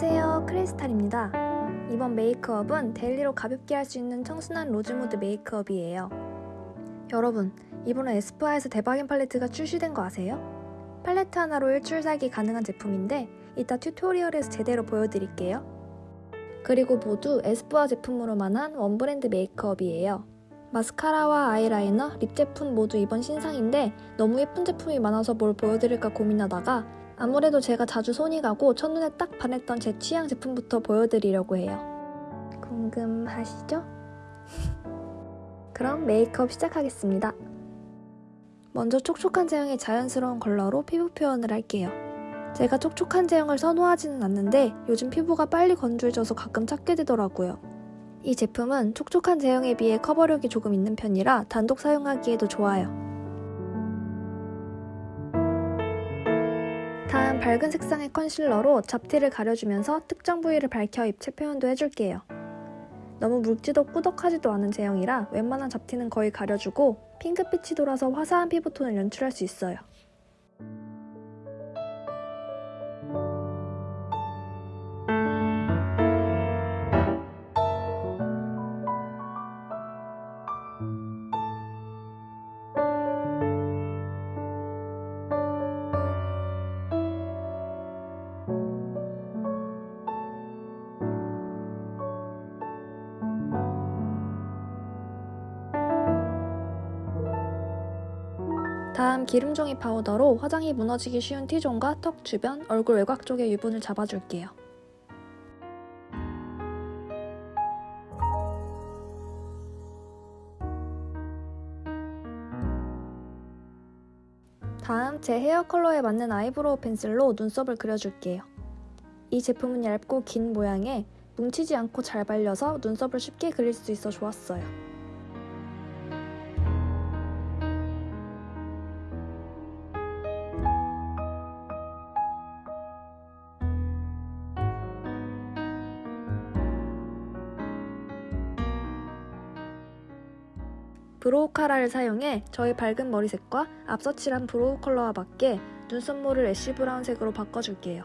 안녕하세요. 크리스탈입니다. 이번 메이크업은 daily로 가볍게 할 수 있는 청순한 rose mood 메이크업이에요. 여러분 이번에 에스쁘아에서 대박인 팔레트가 출시된 거 아세요? 팔레트 하나로 일주일 살기 가능한 제품인데 이따 tutorial에서 제대로 보여드릴게요. 그리고 모두 에스쁘아 제품으로만 한 one brand 메이크업이에요. 마스카라와 아이라이너, lip 제품 모두 이번 신상인데 너무 예쁜 제품이 많아서 뭘 보여드릴까 고민하다가 아무래도 제가 자주 손이 가고 첫눈에 딱 반했던 제 취향 제품부터 보여드리려고 해요. 궁금하시죠? 그럼 메이크업 시작하겠습니다. 먼저 촉촉한 제형의 자연스러운 컬러로 피부 표현을 할게요. 제가 촉촉한 제형을 선호하지는 않는데 요즘 피부가 빨리 건조해져서 가끔 찾게 되더라고요. 이 제품은 촉촉한 제형에 비해 커버력이 조금 있는 편이라 단독 사용하기에도 좋아요. 밝은 색상의 컨실러로 잡티를 가려주면서 특정 부위를 밝혀 입체 표현도 해줄게요. 너무 묽지도 꾸덕하지도 않은 제형이라 웬만한 잡티는 거의 가려주고 핑크빛이 돌아서 화사한 피부톤을 연출할 수 있어요. 다음 기름종이 파우더로 화장이 무너지기 쉬운 T존과 턱 주변, 얼굴 외곽 쪽의 유분을 잡아줄게요. 다음 제 헤어 컬러에 맞는 eyebrow pencil로 눈썹을 그려줄게요. 이 제품은 얇고 긴 모양에 뭉치지 않고 잘 발려서 눈썹을 쉽게 그릴 수 있어 좋았어요. brow cara를 사용해 저의 밝은 머리색과 앞서 칠한 brow 컬러와 맞게 눈썹모를 ash brown색으로 바꿔줄게요.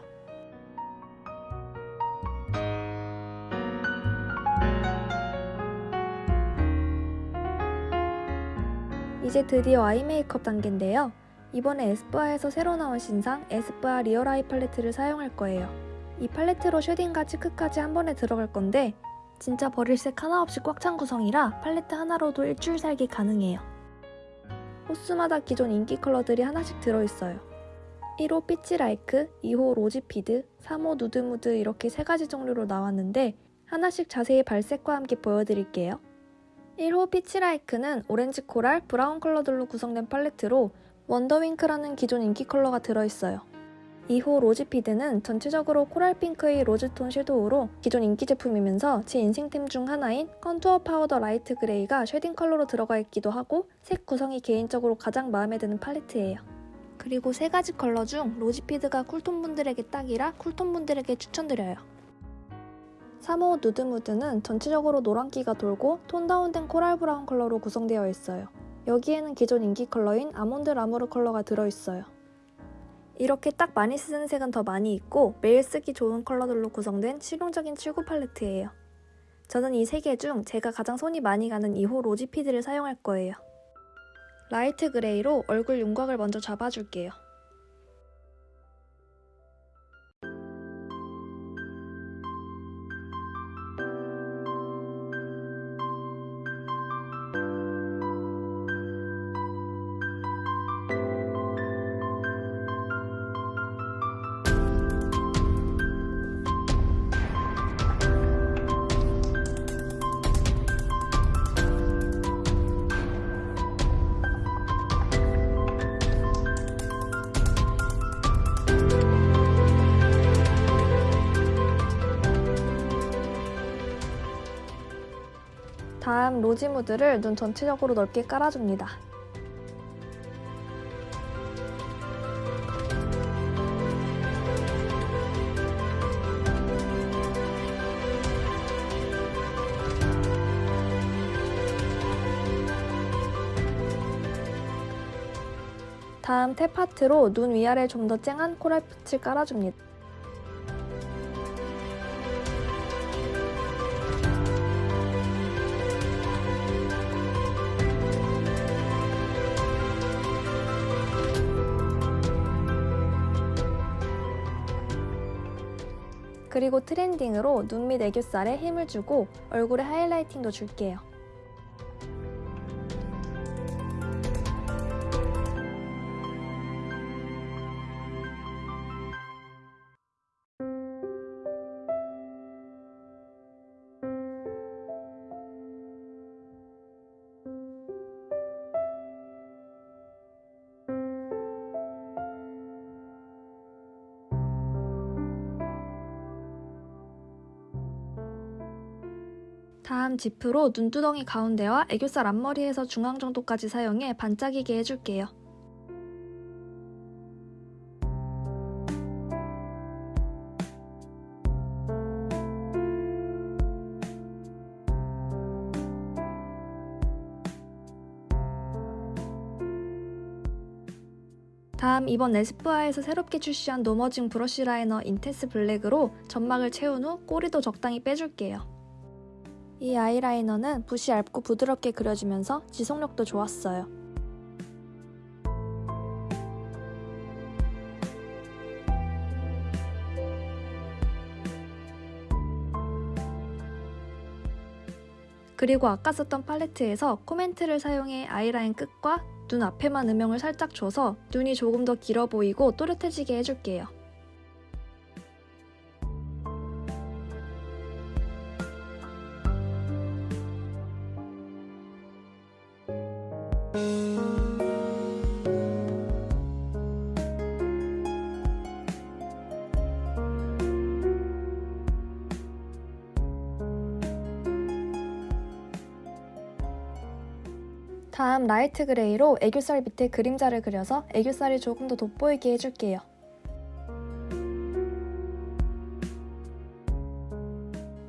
이제 드디어 eye 메이크업 단계인데요. 이번에 에스쁘아에서 새로 나온 신상 에스쁘아 Real Eye Palette를 사용할 거예요. 이 팔레트로 shading과 cheek까지 한 번에 들어갈 건데 진짜 버릴 색 하나 없이 꽉 찬 구성이라 팔레트 하나로도 일주일 살기 가능해요. 호수마다 기존 인기 컬러들이 하나씩 들어있어요. 1호 Peach Like, 2호 Rosy Feed, 3호 Nude Mood 이렇게 세 가지 종류로 나왔는데 하나씩 자세히 발색과 함께 보여드릴게요. 1호 Peach Like는 오렌지 coral, brown 컬러들로 구성된 팔레트로 Wonder Wink라는 기존 인기 컬러가 들어있어요. 2호 Rosy Feed는 전체적으로 코랄핑크의 로즈톤 섀도우로 기존 인기 제품이면서 제 인생템 중 하나인 Contour Powder Light Gray가 shading 컬러로 들어가 있기도 하고 색 구성이 개인적으로 가장 마음에 드는 팔레트예요. 그리고 세 가지 컬러 중 Rosy Feed가 cool tone 분들에게 딱이라 cool tone 분들에게 추천드려요. 3호 Nude Mood는 전체적으로 노란기가 돌고 tone down된 coral brown 컬러로 구성되어 있어요. 여기에는 기존 인기 컬러인 Almond Lamour 컬러가 들어있어요. 이렇게 딱 많이 쓰는 색은 더 많이 있고 매일 쓰기 좋은 컬러들로 구성된 실용적인 칠구 팔레트예요. 저는 이 세 개 중 제가 가장 손이 많이 가는 2호 Rosy Feed를 사용할 거예요. 라이트 그레이로 얼굴 윤곽을 먼저 잡아줄게요. 다음 로지 무드를 눈 전체적으로 넓게 깔아줍니다. 다음 탭 파트로 눈 위아래 좀 더 쨍한 코랄빛을 깔아줍니다. 그리고 트렌딩으로 눈 밑 애교살에 힘을 주고 얼굴에 하이라이팅도 줄게요. 다음 지프로 눈두덩이 가운데와 애교살 앞머리에서 중앙 정도까지 사용해 반짝이게 해줄게요. 다음 이번 에스쁘아에서 새롭게 출시한 No Mudging Brush Liner Intense Black으로 점막을 채운 후 꼬리도 적당히 빼줄게요. 이 아이라이너는 붓이 얇고 부드럽게 그려지면서 지속력도 좋았어요. 그리고 아까 썼던 팔레트에서 코멘트를 사용해 아이라인 끝과 눈 앞에만 음영을 살짝 줘서 눈이 조금 더 길어 보이고 또렷해지게 해줄게요. 다음 Light Gray로 애교살 밑에 그림자를 그려서 애교살이 조금 더 돋보이게 해줄게요.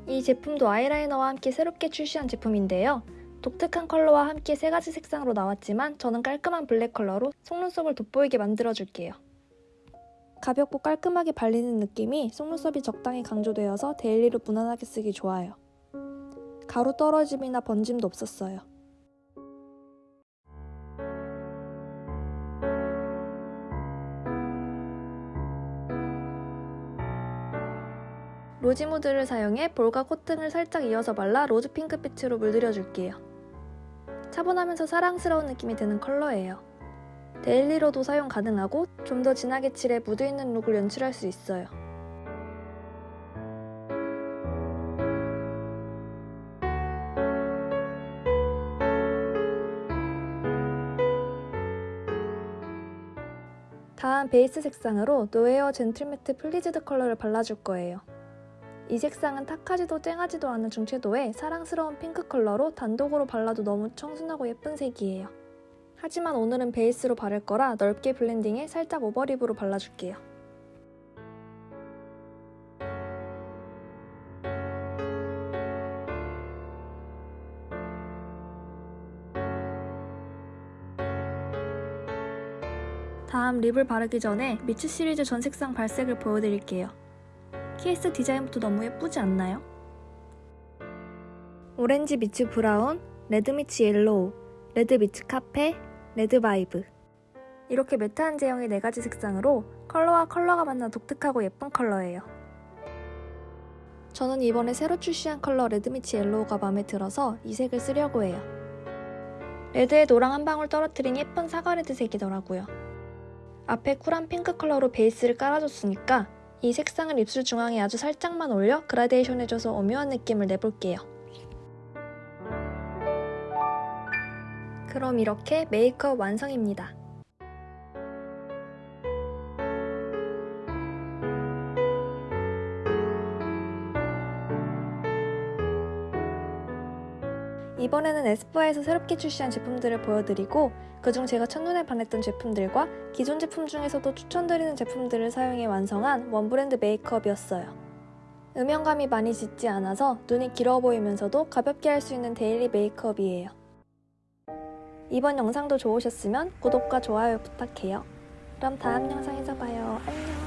이 제품도 아이라이너와 함께 새롭게 출시한 제품인데요. 독특한 컬러와 함께 세 가지 색상으로 나왔지만 저는 깔끔한 블랙 컬러로 속눈썹을 돋보이게 만들어줄게요. 가볍고 깔끔하게 발리는 느낌이 속눈썹이 적당히 강조되어서 daily로 무난하게 쓰기 좋아요. 가루 떨어짐이나 번짐도 없었어요. Rosy Mood를 사용해 볼과 콧등을 살짝 이어서 발라 rose pink빛으로 물들여줄게요. 차분하면서 사랑스러운 느낌이 드는 컬러예요. daily로도 사용 가능하고 좀 더 진하게 칠해 무드있는 look을 연출할 수 있어요. 다음 베이스 색상으로 Nowear Gentle Matte Pleased 컬러를 발라줄 거예요. 이 색상은 탁하지도 쨍하지도 않은 중채도의 사랑스러운 핑크 컬러로 단독으로 발라도 너무 청순하고 예쁜 색이에요. 하지만 오늘은 베이스로 바를 거라 넓게 blending해 살짝 over lip으로 발라줄게요. 다음 lip을 바르기 전에 Meets 시리즈 전 색상 발색을 보여드릴게요. 케이스 디자인부터 너무 예쁘지 않나요? Orange Meets Brown, Red Meets Yellow, Red Meets Cafe, Red Vibe 이렇게 matte한 제형의 4가지 색상으로 컬러와 컬러가 만나 독특하고 예쁜 컬러예요. 저는 이번에 새로 출시한 컬러 Red Meets Yellow가 마음에 들어서 이 색을 쓰려고 해요. red에 노랑 한 방울 떨어뜨린 예쁜 사과red 색이더라고요. 앞에 cool한 핑크 컬러로 베이스를 깔아줬으니까 이 색상을 입술 중앙에 아주 살짝만 올려 그라데이션 해줘서 오묘한 느낌을 내볼게요. 그럼 이렇게 메이크업 완성입니다. 이번에는 에스쁘아에서 새롭게 출시한 제품들을 보여드리고 그중 제가 첫눈에 반했던 제품들과 기존 제품 중에서도 추천드리는 제품들을 사용해 완성한 one brand 메이크업이었어요. 음영감이 많이 짙지 않아서 눈이 길어 보이면서도 가볍게 할 수 있는 daily 메이크업이에요. 이번 영상도 좋으셨으면 구독과 좋아요 부탁해요. 그럼 다음 영상에서 봐요. 안녕